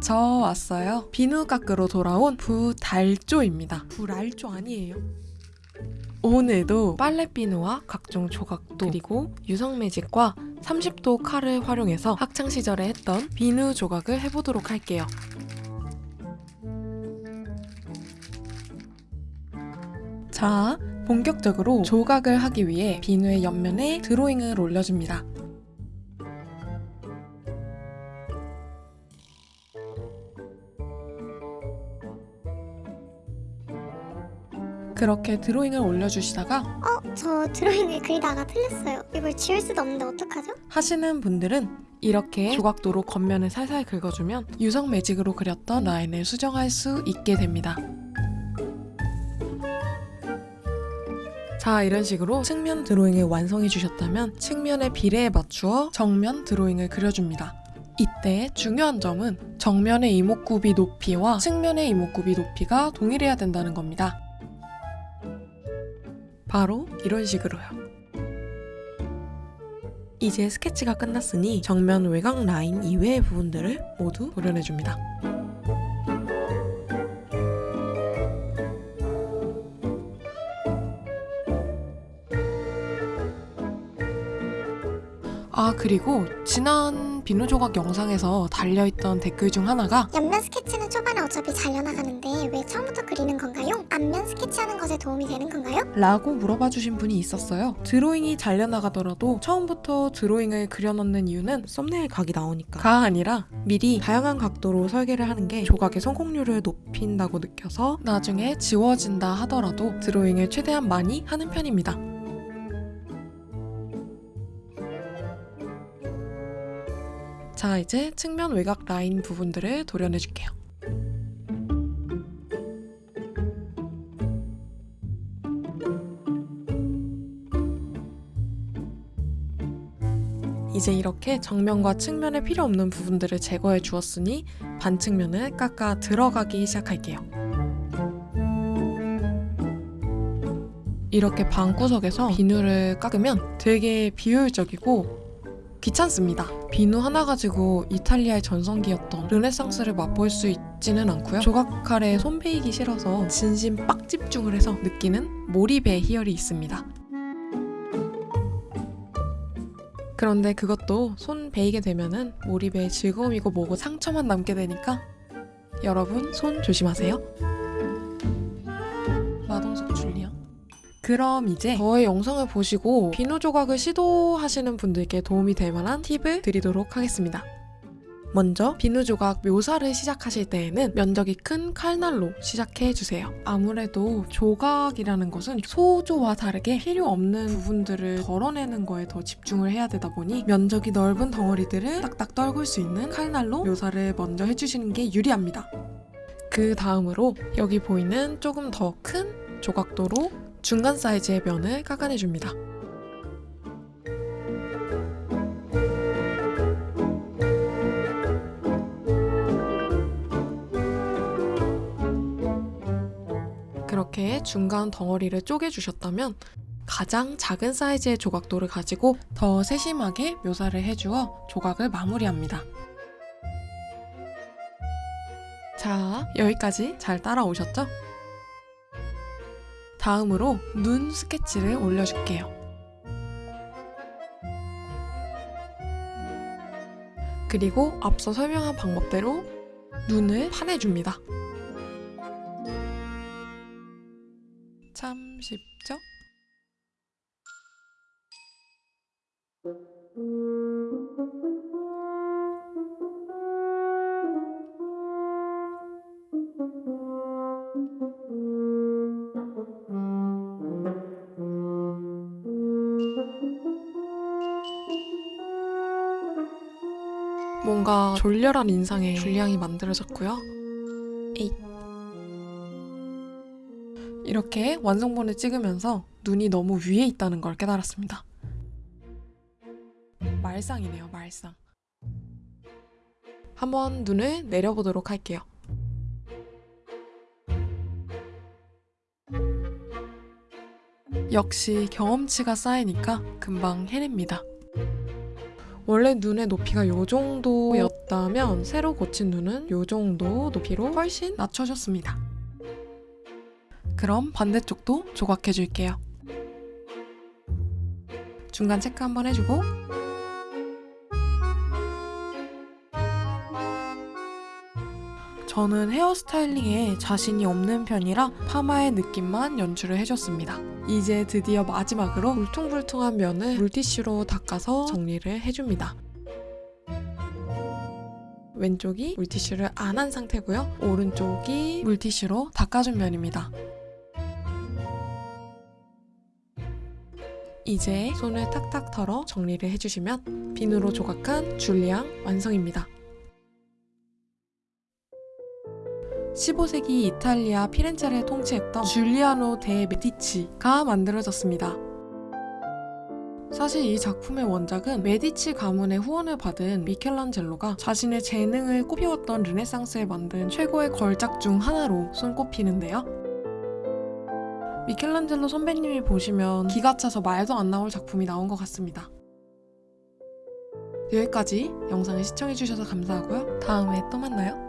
저 왔어요. 비누 깎으러 돌아온 부달조입니다. 불알조 아니에요. 오늘도 빨래 비누와 각종 조각도 그리고 유성 매직과 30도 칼을 활용해서 학창 시절에 했던 비누 조각을 해보도록 할게요. 자, 본격적으로 조각을 하기 위해 비누의 옆면에 드로잉을 올려줍니다. 그렇게 드로잉을 올려주시다가 어? 저 드로잉을 그리다가 틀렸어요. 이걸 지울 수도 없는데 어떡하죠? 하시는 분들은 이렇게 조각도로 겉면을 살살 긁어주면 유성 매직으로 그렸던 라인을 수정할 수 있게 됩니다. 자 이런 식으로 측면 드로잉을 완성해 주셨다면 측면의 비례에 맞추어 정면 드로잉을 그려줍니다. 이때 중요한 점은 정면의 이목구비 높이와 측면의 이목구비 높이가 동일해야 된다는 겁니다. 바로 이런 식으로요. 이제 스케치가 끝났으니 정면 외곽 라인 이외의 부분들을 모두 도려내줍니다. 아 그리고 지난 비누 조각 영상에서 달려있던 댓글 중 하나가 옆면 스케치는 초반에 어차피 잘려나가는데 왜 처음부터 그리는 스케치하는 것에 도움이 되는 건가요? 라고 물어봐 주신 분이 있었어요. 드로잉이 잘려나가더라도 처음부터 드로잉을 그려놓는 이유는 썸네일 각이 나오니까. 가 아니라 미리 다양한 각도로 설계를 하는 게 조각의 성공률을 높인다고 느껴서 나중에 지워진다 하더라도 드로잉을 최대한 많이 하는 편입니다. 자, 이제 측면 외곽 라인 부분들을 도려내줄게요. 이제 이렇게 정면과 측면에 필요 없는 부분들을 제거해 주었으니 반측면을 깎아 들어가기 시작할게요. 이렇게 방구석에서 비누를 깎으면 되게 비효율적이고 귀찮습니다. 비누 하나 가지고 이탈리아의 전성기였던 르네상스를 맛볼 수 있지는 않고요. 조각칼에 손 베이기 싫어서 진심 빡 집중을 해서 느끼는 몰입의 희열이 있습니다. 그런데 그것도 손 베이게 되면은 몰입의 즐거움이고 뭐고 상처만 남게 되니까 여러분 손 조심하세요. 마동석 줄리아. 그럼 이제 저의 영상을 보시고 비누 조각을 시도하시는 분들께 도움이 될 만한 팁을 드리도록 하겠습니다. 먼저 비누 조각 묘사를 시작하실 때에는 면적이 큰 칼날로 시작해 주세요. 아무래도 조각이라는 것은 소조와 다르게 필요 없는 부분들을 덜어내는 거에 더 집중을 해야 되다 보니 면적이 넓은 덩어리들을 딱딱 떨굴 수 있는 칼날로 묘사를 먼저 해주시는 게 유리합니다. 그 다음으로 여기 보이는 조금 더 큰 조각도로 중간 사이즈의 면을 깎아내줍니다. 중간 덩어리를 쪼개주셨다면 가장 작은 사이즈의 조각도를 가지고 더 세심하게 묘사를 해주어 조각을 마무리합니다. 자, 여기까지 잘 따라오셨죠? 다음으로 눈 스케치를 올려줄게요. 그리고 앞서 설명한 방법대로 눈을 파내줍니다. 참 쉽죠? 뭔가 졸렬한 인상의 줄량이 만들어졌고요. 에잇. 이렇게 완성본을 찍으면서 눈이 너무 위에 있다는 걸 깨달았습니다. 말상이네요, 말상. 한번 눈을 내려보도록 할게요. 역시 경험치가 쌓이니까 금방 해냅니다. 원래 눈의 높이가 요 정도였 높다 하면 새로 고친 눈은 이 정도 높이로 훨씬 낮춰줬습니다. 그럼 반대쪽도 조각해 줄게요. 중간 체크 한번 해주고 저는 헤어스타일링에 자신이 없는 편이라 파마의 느낌만 연출을 해줬습니다. 이제 드디어 마지막으로 울퉁불퉁한 면을 물티슈로 닦아서 정리를 해줍니다. 왼쪽이 물티슈를 안 한 상태고요. 오른쪽이 물티슈로 닦아준 면입니다. 이제 손을 탁탁 털어 정리를 해주시면 비누로 조각한 줄리앙 완성입니다. 15세기 이탈리아 피렌체를 통치했던 줄리아노 데 메디치가 만들어졌습니다. 사실 이 작품의 원작은 메디치 가문의 후원을 받은 미켈란젤로가 자신의 재능을 꼽히웠던 르네상스에 만든 최고의 걸작 중 하나로 손꼽히는데요. 미켈란젤로 선배님이 보시면 기가 차서 말도 안 나올 작품이 나온 것 같습니다. 여기까지 영상을 시청해주셔서 감사하고요. 다음에 또 만나요.